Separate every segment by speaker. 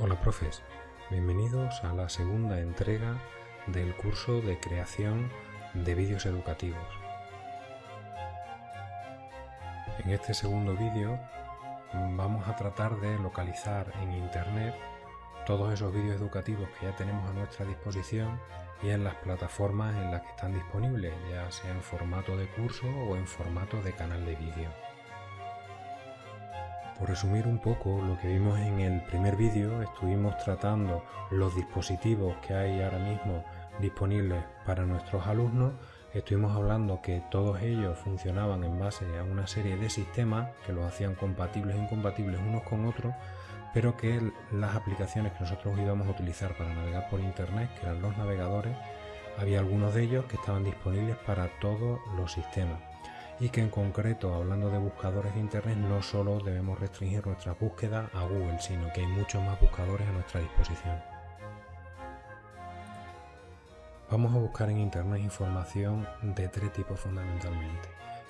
Speaker 1: Hola profes, bienvenidos a la segunda entrega del curso de creación de vídeos educativos. En este segundo vídeo vamos a tratar de localizar en internet todos esos vídeos educativos que ya tenemos a nuestra disposición y en las plataformas en las que están disponibles, ya sea en formato de curso o en formato de canal de vídeo. Por resumir un poco lo que vimos en el primer vídeo, estuvimos tratando los dispositivos que hay ahora mismo disponibles para nuestros alumnos. Estuvimos hablando que todos ellos funcionaban en base a una serie de sistemas que los hacían compatibles e incompatibles unos con otros, pero que las aplicaciones que nosotros íbamos a utilizar para navegar por internet, que eran los navegadores, había algunos de ellos que estaban disponibles para todos los sistemas y que en concreto, hablando de buscadores de Internet, no solo debemos restringir nuestra búsqueda a Google, sino que hay muchos más buscadores a nuestra disposición. Vamos a buscar en Internet información de tres tipos fundamentalmente.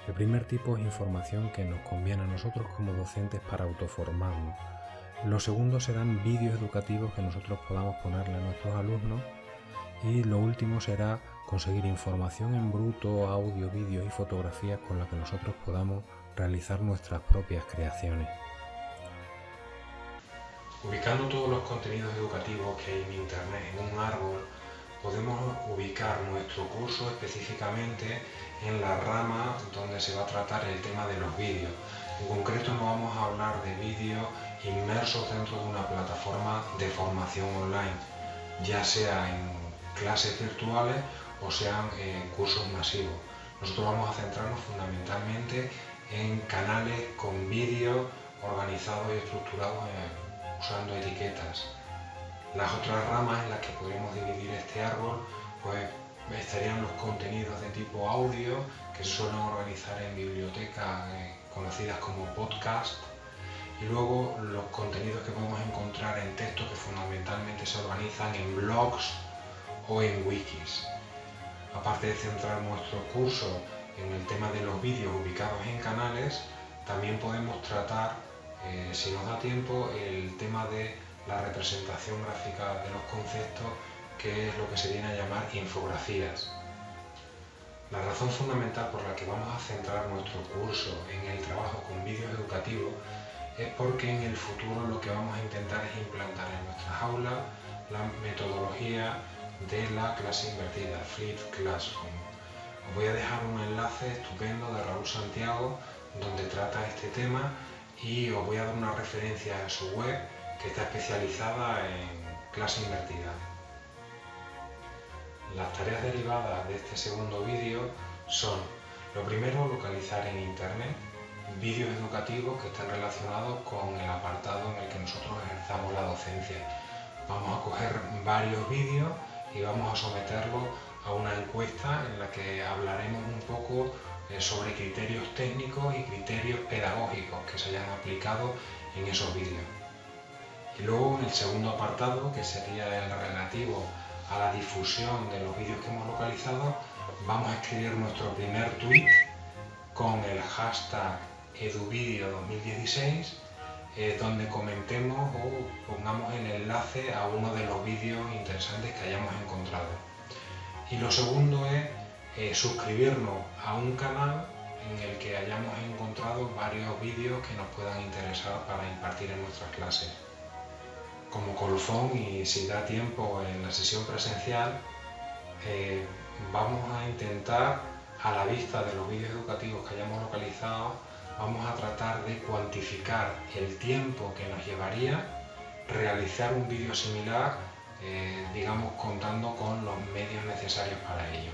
Speaker 1: El primer tipo es información que nos conviene a nosotros como docentes para autoformarnos. Lo segundo serán vídeos educativos que nosotros podamos ponerle a nuestros alumnos. Y lo último será conseguir información en bruto, audio, vídeo y fotografías con las que nosotros podamos realizar nuestras propias creaciones. Ubicando todos los contenidos educativos que hay en Internet en un árbol, podemos ubicar nuestro curso específicamente en la rama donde se va a tratar el tema de los vídeos. En concreto no vamos a hablar de vídeos inmersos dentro de una plataforma de formación online, ya sea en clases virtuales o sean eh, cursos masivos. Nosotros vamos a centrarnos fundamentalmente en canales con vídeos organizados y estructurados eh, usando etiquetas. Las otras ramas en las que podemos dividir este árbol pues estarían los contenidos de tipo audio que se suelen organizar en bibliotecas eh, conocidas como podcast y luego los contenidos que podemos encontrar en texto que fundamentalmente se organizan en blogs o en wikis. Aparte de centrar nuestro curso en el tema de los vídeos ubicados en canales, también podemos tratar, eh, si nos da tiempo, el tema de la representación gráfica de los conceptos, que es lo que se viene a llamar infografías. La razón fundamental por la que vamos a centrar nuestro curso en el trabajo con vídeos educativos es porque en el futuro lo que vamos a intentar es implantar en nuestras aulas la metodología de la clase invertida, Flip Classroom. Os voy a dejar un enlace estupendo de Raúl Santiago donde trata este tema y os voy a dar una referencia a su web que está especializada en clase invertida. Las tareas derivadas de este segundo vídeo son, lo primero, localizar en Internet vídeos educativos que estén relacionados con el apartado en el que nosotros ejerzamos la docencia. Vamos a coger varios vídeos y vamos a someterlo a una encuesta en la que hablaremos un poco eh, sobre criterios técnicos y criterios pedagógicos que se hayan aplicado en esos vídeos. Y luego en el segundo apartado, que sería el relativo a la difusión de los vídeos que hemos localizado, vamos a escribir nuestro primer tweet con el hashtag eduvideo2016 eh, donde comentemos o pongamos el enlace a uno de los vídeos interesantes que hayamos encontrado. Y lo segundo es eh, suscribirnos a un canal en el que hayamos encontrado varios vídeos que nos puedan interesar para impartir en nuestras clases. Como colofón y si da tiempo en la sesión presencial, eh, vamos a intentar a la vista de los vídeos educativos que hayamos localizado vamos a tratar de cuantificar el tiempo que nos llevaría realizar un vídeo similar, eh, digamos contando con los medios necesarios para ello.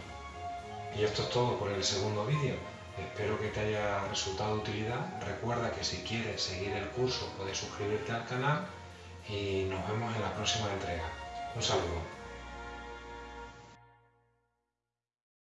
Speaker 1: Y esto es todo por el segundo vídeo. Espero que te haya resultado de utilidad. Recuerda que si quieres seguir el curso puedes suscribirte al canal y nos vemos en la próxima entrega. Un saludo.